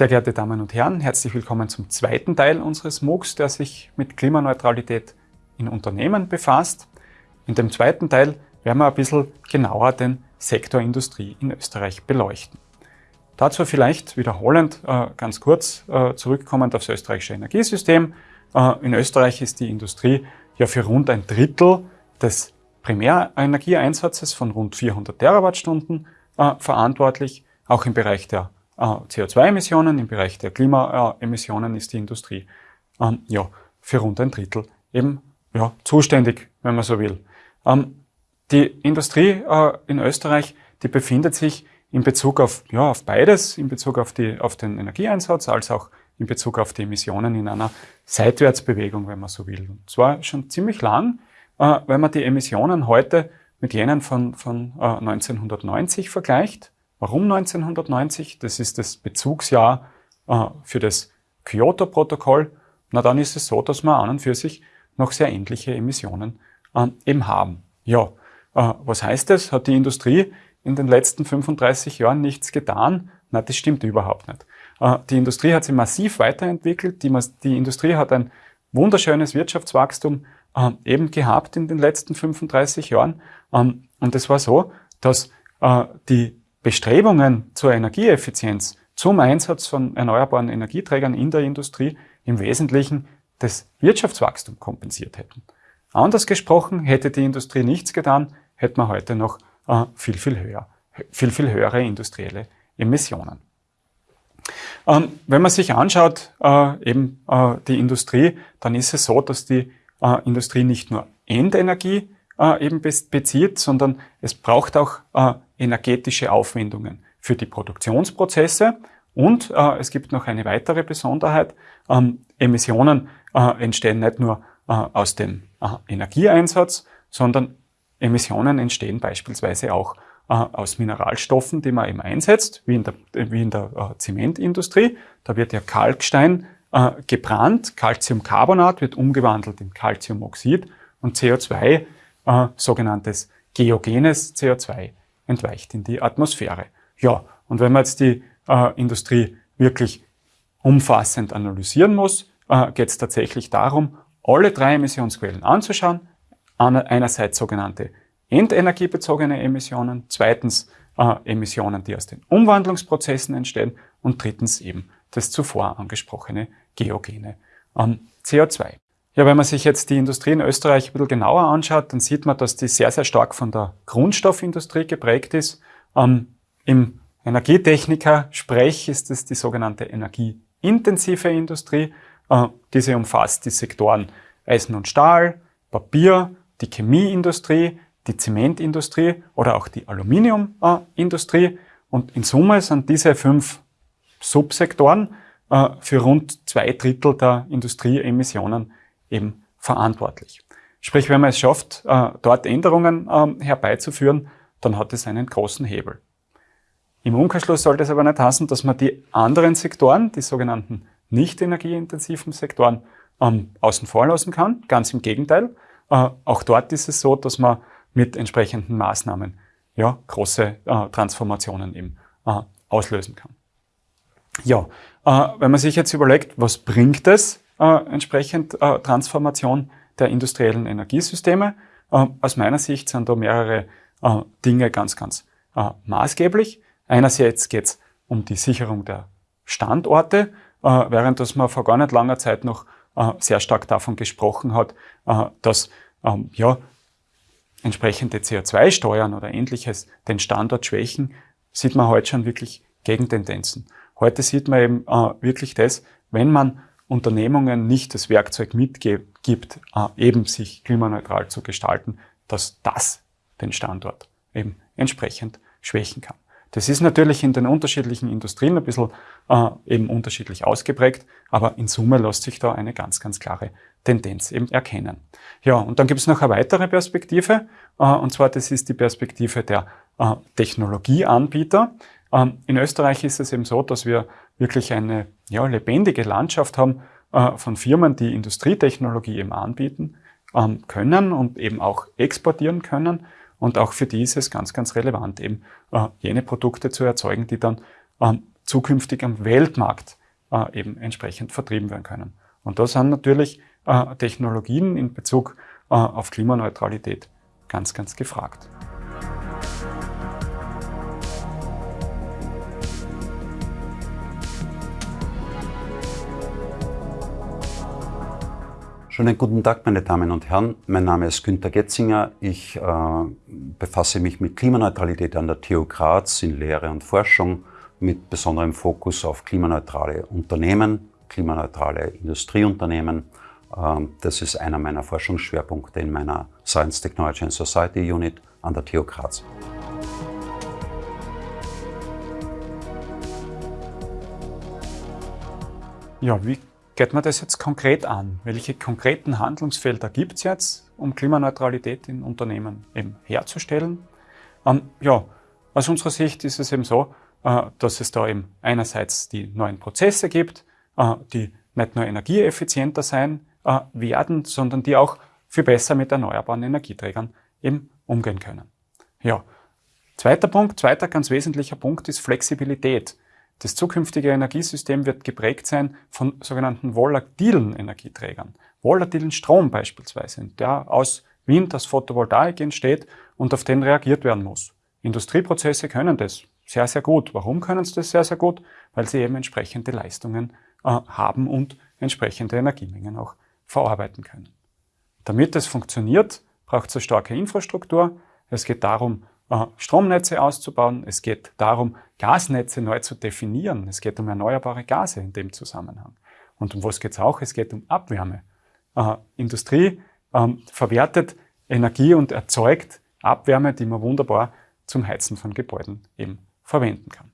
Sehr geehrte Damen und Herren, herzlich willkommen zum zweiten Teil unseres MOOCs, der sich mit Klimaneutralität in Unternehmen befasst. In dem zweiten Teil werden wir ein bisschen genauer den Sektor Industrie in Österreich beleuchten. Dazu vielleicht wiederholend äh, ganz kurz äh, zurückkommend aufs österreichische Energiesystem. Äh, in Österreich ist die Industrie ja für rund ein Drittel des Primärenergieeinsatzes von rund 400 Terawattstunden äh, verantwortlich. Auch im Bereich der CO2-Emissionen, im Bereich der Klimaemissionen ist die Industrie ähm, ja, für rund ein Drittel eben ja, zuständig, wenn man so will. Ähm, die Industrie äh, in Österreich, die befindet sich in Bezug auf, ja, auf beides, in Bezug auf, die, auf den Energieeinsatz, als auch in Bezug auf die Emissionen in einer Seitwärtsbewegung, wenn man so will. Und zwar schon ziemlich lang, äh, wenn man die Emissionen heute mit jenen von, von äh, 1990 vergleicht. Warum 1990? Das ist das Bezugsjahr äh, für das Kyoto-Protokoll. Na, dann ist es so, dass wir an und für sich noch sehr ähnliche Emissionen äh, eben haben. Ja, äh, was heißt das? Hat die Industrie in den letzten 35 Jahren nichts getan? Na, das stimmt überhaupt nicht. Äh, die Industrie hat sich massiv weiterentwickelt. Die, die Industrie hat ein wunderschönes Wirtschaftswachstum äh, eben gehabt in den letzten 35 Jahren. Ähm, und es war so, dass äh, die Bestrebungen zur Energieeffizienz, zum Einsatz von erneuerbaren Energieträgern in der Industrie im Wesentlichen das Wirtschaftswachstum kompensiert hätten. Anders gesprochen, hätte die Industrie nichts getan, hätte man heute noch äh, viel, viel höher, viel, viel höhere industrielle Emissionen. Ähm, wenn man sich anschaut, äh, eben äh, die Industrie, dann ist es so, dass die Industrie nicht nur Endenergie eben bezieht, sondern es braucht auch energetische Aufwendungen für die Produktionsprozesse. Und äh, es gibt noch eine weitere Besonderheit. Ähm, Emissionen äh, entstehen nicht nur äh, aus dem äh, Energieeinsatz, sondern Emissionen entstehen beispielsweise auch äh, aus Mineralstoffen, die man eben einsetzt, wie in der, wie in der äh, Zementindustrie. Da wird ja Kalkstein gebrannt, Calciumcarbonat wird umgewandelt in Calciumoxid und CO2, äh, sogenanntes geogenes CO2, entweicht in die Atmosphäre. Ja, und wenn man jetzt die äh, Industrie wirklich umfassend analysieren muss, äh, geht es tatsächlich darum, alle drei Emissionsquellen anzuschauen. Einerseits sogenannte endenergiebezogene Emissionen, zweitens äh, Emissionen, die aus den Umwandlungsprozessen entstehen und drittens eben das zuvor angesprochene geogene ähm, CO2. Ja, wenn man sich jetzt die Industrie in Österreich ein bisschen genauer anschaut, dann sieht man, dass die sehr, sehr stark von der Grundstoffindustrie geprägt ist. Ähm, Im Energietechniker-Sprech ist es die sogenannte energieintensive Industrie. Äh, diese umfasst die Sektoren Eisen und Stahl, Papier, die Chemieindustrie, die Zementindustrie oder auch die Aluminiumindustrie. Und in Summe sind diese fünf Subsektoren äh, für rund zwei Drittel der Industrieemissionen eben verantwortlich. Sprich, wenn man es schafft, äh, dort Änderungen ähm, herbeizuführen, dann hat es einen großen Hebel. Im Umkehrschluss sollte es aber nicht heißen, dass man die anderen Sektoren, die sogenannten nicht energieintensiven Sektoren, ähm, außen vor lassen kann. Ganz im Gegenteil. Äh, auch dort ist es so, dass man mit entsprechenden Maßnahmen ja, große äh, Transformationen eben auslösen kann. Ja, wenn man sich jetzt überlegt, was bringt es äh, entsprechend äh, Transformation der industriellen Energiesysteme, äh, aus meiner Sicht sind da mehrere äh, Dinge ganz, ganz äh, maßgeblich. Einerseits geht es um die Sicherung der Standorte, während dass man vor gar nicht langer Zeit noch sehr stark davon gesprochen hat, dass ähm, ja, entsprechende CO2-Steuern oder ähnliches den Standort schwächen, sieht man heute schon wirklich Gegentendenzen. Heute sieht man eben äh, wirklich das, wenn man Unternehmungen nicht das Werkzeug mitgibt, äh, eben sich klimaneutral zu gestalten, dass das den Standort eben entsprechend schwächen kann. Das ist natürlich in den unterschiedlichen Industrien ein bisschen äh, eben unterschiedlich ausgeprägt, aber in Summe lässt sich da eine ganz, ganz klare Tendenz eben erkennen. Ja, und dann gibt es noch eine weitere Perspektive, äh, und zwar das ist die Perspektive der äh, Technologieanbieter. Ähm, in Österreich ist es eben so, dass wir wirklich eine ja, lebendige Landschaft haben äh, von Firmen, die Industrietechnologie eben anbieten ähm, können und eben auch exportieren können. Und auch für die ist es ganz, ganz relevant, eben äh, jene Produkte zu erzeugen, die dann ähm, zukünftig am Weltmarkt äh, eben entsprechend vertrieben werden können. Und da sind natürlich äh, Technologien in Bezug äh, auf Klimaneutralität ganz, ganz gefragt. Schönen guten Tag, meine Damen und Herren. Mein Name ist Günter Getzinger. Ich äh, befasse mich mit Klimaneutralität an der TU Graz in Lehre und Forschung mit besonderem Fokus auf klimaneutrale Unternehmen, klimaneutrale Industrieunternehmen. Äh, das ist einer meiner Forschungsschwerpunkte in meiner Science Technology and Society Unit an der TU Graz. Ja, wie geht man das jetzt konkret an? Welche konkreten Handlungsfelder gibt es jetzt, um Klimaneutralität in Unternehmen eben herzustellen? Ähm, ja, aus unserer Sicht ist es eben so, äh, dass es da eben einerseits die neuen Prozesse gibt, äh, die nicht nur energieeffizienter sein äh, werden, sondern die auch viel besser mit erneuerbaren Energieträgern eben umgehen können. Ja, zweiter Punkt, zweiter ganz wesentlicher Punkt ist Flexibilität. Das zukünftige Energiesystem wird geprägt sein von sogenannten volatilen Energieträgern. Volatilen Strom beispielsweise, der aus Wind, aus Photovoltaik entsteht und auf den reagiert werden muss. Industrieprozesse können das sehr, sehr gut. Warum können sie das sehr, sehr gut? Weil sie eben entsprechende Leistungen äh, haben und entsprechende Energiemengen auch verarbeiten können. Damit das funktioniert, braucht es eine starke Infrastruktur. Es geht darum, Stromnetze auszubauen. Es geht darum, Gasnetze neu zu definieren. Es geht um erneuerbare Gase in dem Zusammenhang. Und um was geht es auch? Es geht um Abwärme. Industrie ähm, verwertet Energie und erzeugt Abwärme, die man wunderbar zum Heizen von Gebäuden eben verwenden kann.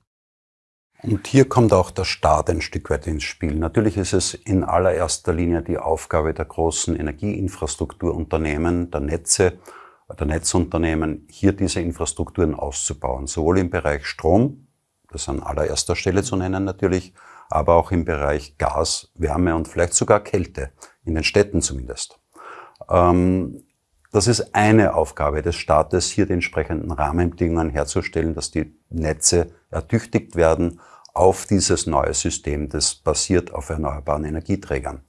Und hier kommt auch der Staat ein Stück weit ins Spiel. Natürlich ist es in allererster Linie die Aufgabe der großen Energieinfrastrukturunternehmen, der Netze, der Netzunternehmen, hier diese Infrastrukturen auszubauen, sowohl im Bereich Strom, das an allererster Stelle zu nennen natürlich, aber auch im Bereich Gas, Wärme und vielleicht sogar Kälte, in den Städten zumindest. Ähm, das ist eine Aufgabe des Staates, hier die entsprechenden Rahmenbedingungen herzustellen, dass die Netze ertüchtigt werden auf dieses neue System, das basiert auf erneuerbaren Energieträgern.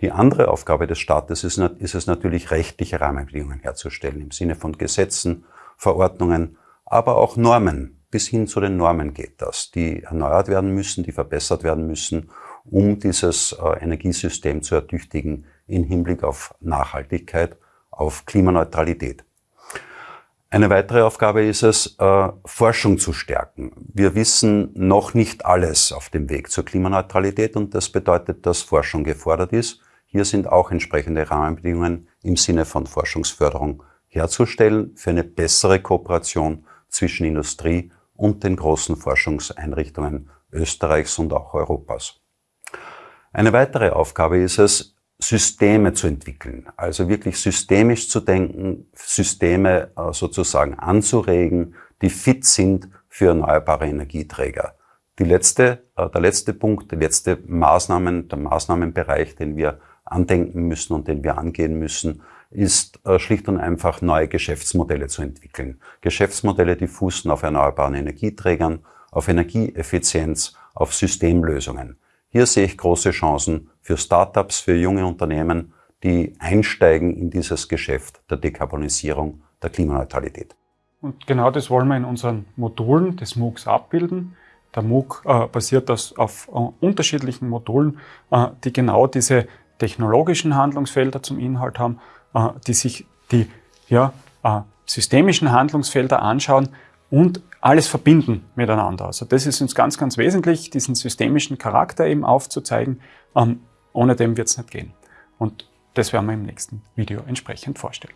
Die andere Aufgabe des Staates ist, ist es natürlich, rechtliche Rahmenbedingungen herzustellen, im Sinne von Gesetzen, Verordnungen, aber auch Normen. Bis hin zu den Normen geht das, die erneuert werden müssen, die verbessert werden müssen, um dieses äh, Energiesystem zu ertüchtigen in Hinblick auf Nachhaltigkeit, auf Klimaneutralität. Eine weitere Aufgabe ist es, äh, Forschung zu stärken. Wir wissen noch nicht alles auf dem Weg zur Klimaneutralität und das bedeutet, dass Forschung gefordert ist. Hier sind auch entsprechende Rahmenbedingungen im Sinne von Forschungsförderung herzustellen für eine bessere Kooperation zwischen Industrie und den großen Forschungseinrichtungen Österreichs und auch Europas. Eine weitere Aufgabe ist es, Systeme zu entwickeln, also wirklich systemisch zu denken, Systeme äh, sozusagen anzuregen, die fit sind für erneuerbare Energieträger. Die letzte, äh, der letzte Punkt, der letzte Maßnahmen, der Maßnahmenbereich, den wir andenken müssen und den wir angehen müssen, ist äh, schlicht und einfach neue Geschäftsmodelle zu entwickeln. Geschäftsmodelle, die fußen auf erneuerbaren Energieträgern, auf Energieeffizienz, auf Systemlösungen. Hier sehe ich große Chancen für Startups, für junge Unternehmen, die einsteigen in dieses Geschäft der Dekarbonisierung, der Klimaneutralität. Und genau das wollen wir in unseren Modulen des MOOCs abbilden. Der MOOC äh, basiert das auf äh, unterschiedlichen Modulen, äh, die genau diese technologischen Handlungsfelder zum Inhalt haben, äh, die sich die ja, äh, systemischen Handlungsfelder anschauen und alles verbinden miteinander. Also das ist uns ganz, ganz wesentlich, diesen systemischen Charakter eben aufzuzeigen. Ähm, ohne dem wird es nicht gehen. Und das werden wir im nächsten Video entsprechend vorstellen.